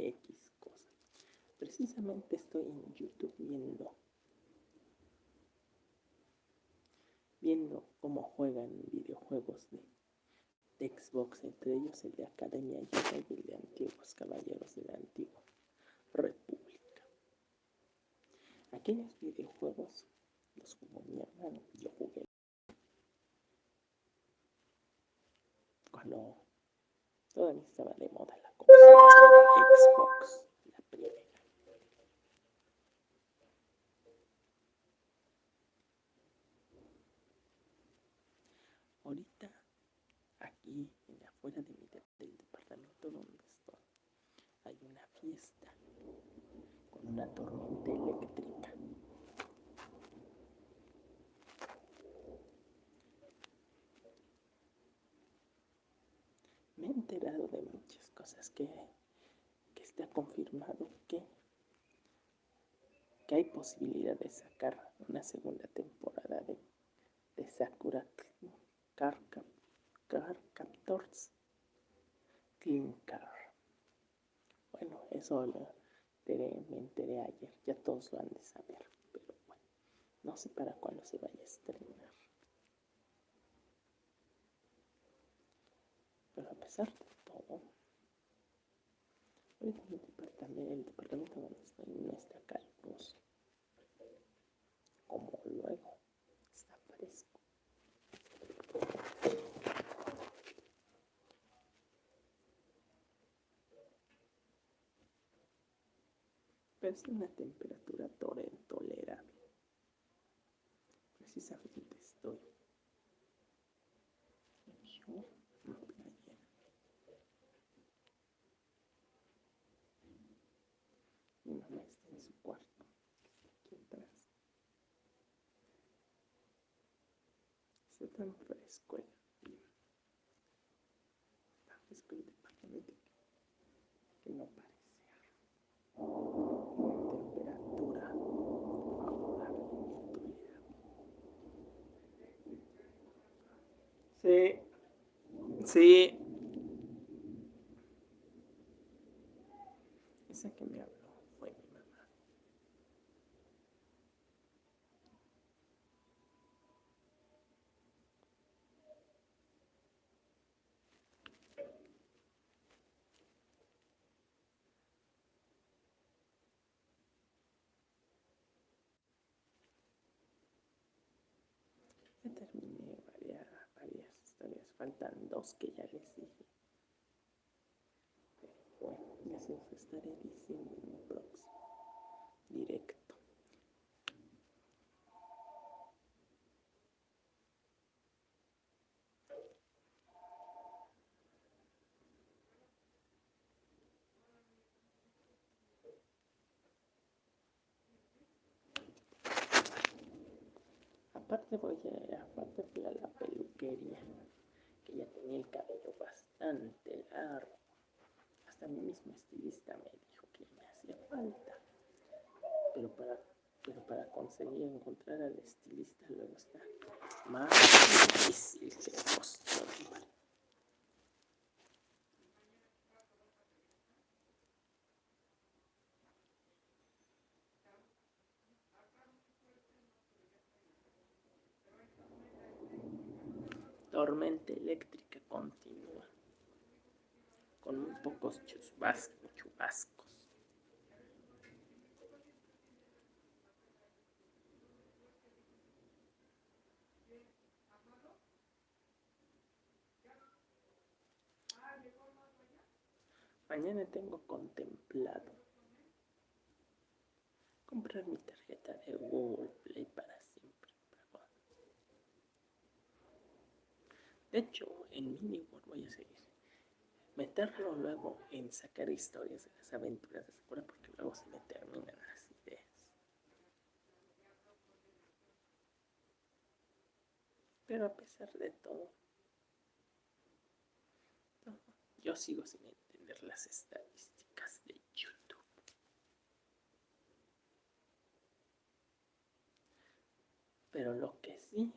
X cosa. Precisamente estoy en YouTube viendo viendo cómo juegan videojuegos de, Xbox, entre ellos el de Academia y el de Antiguos Caballeros de la Antigua República. Aquellos videojuegos los jugó mi hermano, yo jugué cuando todavía estaba de moda Xbox, la primera. Ahorita, aquí, en afuera de mi, del departamento donde estoy, hay una fiesta con una tormenta eléctrica. Me he enterado de muchas cosas que, que está confirmado que, que hay posibilidad de sacar una segunda temporada de, de Sakura Car, Captors Clean Car. Bueno, eso lo me enteré ayer, ya todos lo han de saber, pero bueno, no sé para cuándo se vaya a estrenar. Pero a todo, el departamento, el departamento donde estoy no está caluroso, como luego está fresco. Pero es una temperatura tolerable. Precisamente estoy yo en playa. Mi mamá está en su cuarto, aquí atrás. Está tan fresco el, tan fresco el departamento que no parece temperatura favorable Sí, sí. Esa que me habló fue mi mamá. Ya terminé varias, varias historias, faltan dos que ya les dije. Bueno, ya estaré diciendo en un próximo directo. Aparte voy a, aparte fui a la peluquería, que ya tenía el cabello bastante largo. Hasta mi mismo estilista me dijo que me hacía falta. Pero para, pero para conseguir encontrar al estilista luego está más difícil que costumbre. Tormenta eléctrica continua, con muy pocos chubascos. chubascos. Mañana tengo contemplado comprar mi tarjeta de Google para De hecho, en Miniworld voy a seguir. Meterlo luego en sacar historias de las aventuras de Sakura porque luego se me terminan las ideas. Pero a pesar de todo, yo sigo sin entender las estadísticas de YouTube. Pero lo que sí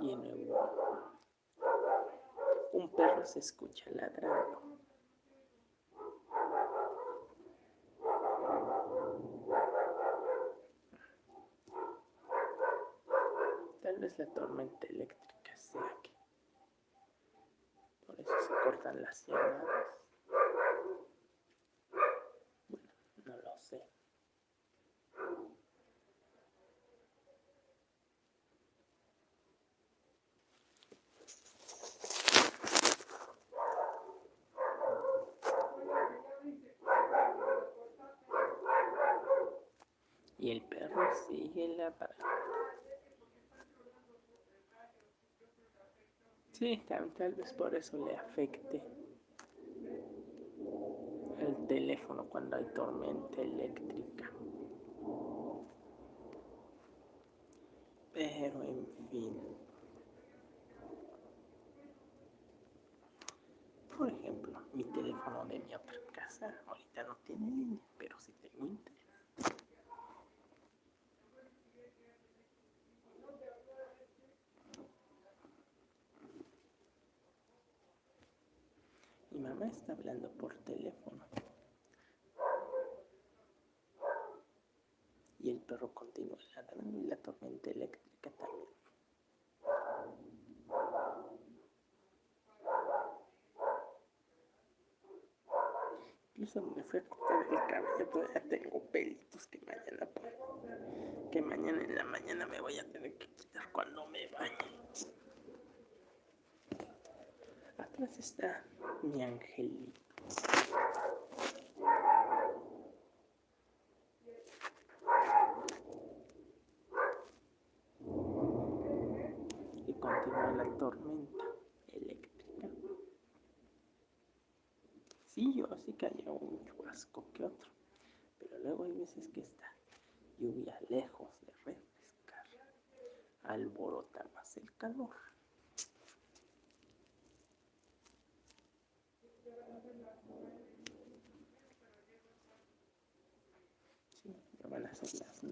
y en Europa. Un perro se escucha ladrando. Tal vez la tormenta eléctrica sea aquí. Por eso se cortan las llamadas. El perro sigue la parada. Sí, tal, vez por eso le afecte el teléfono cuando hay tormenta eléctrica. Pero en fin. Por ejemplo, mi teléfono de mi otra casa ahorita no tiene línea, pero sí tengo internet. Mi está hablando por teléfono. Y el perro continúa ladrando y la tormenta eléctrica también. Incluso me fui a cortar el cabello, todavía tengo pelitos que mañana, que mañana en la mañana me voy a tener que quitar cuando me bañe. Atrás está mi angelito. Y continúa la tormenta eléctrica. Sí, yo sí que un chubasco que otro, pero luego hay veces que está lluvia lejos de refrescar, alborota más el calor. van a ser las 9 y 9 minutos.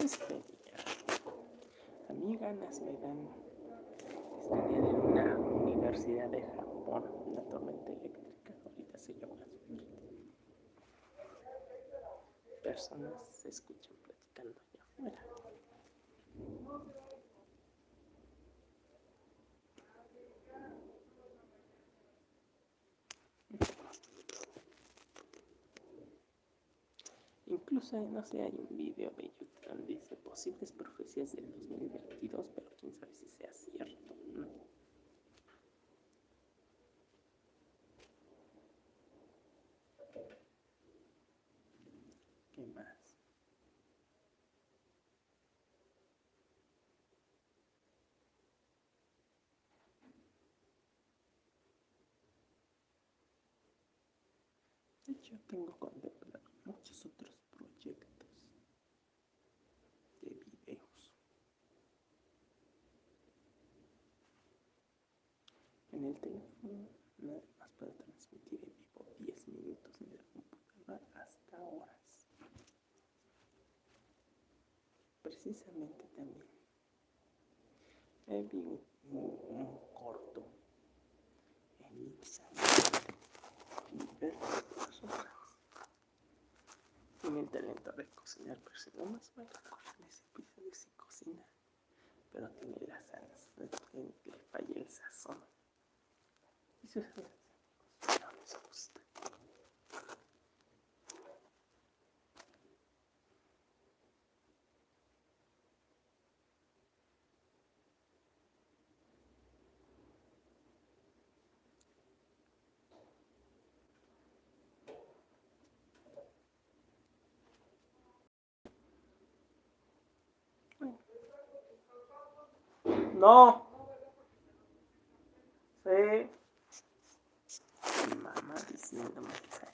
día. A mí ganas me dan estaría de una universidad de Japón, una tormenta eléctrica, ahorita se llama Personas se escuchan platicando allá afuera. Incluso, no sé, hay un video de YouTube dice posibles profecías del 2022, pero quién sabe si sea cierto. ¿no? ¿Qué más? Hecho, tengo contemplado muchos otros proyectos. En el teléfono nada más puedo transmitir en vivo 10 minutos en la computadora hasta horas. Precisamente también. Vi un, un, corto en Instagram. Y Tiene el talento de cocinar, no más con ese episodio si cocina, pero tiene No Mamá diciéndome que saque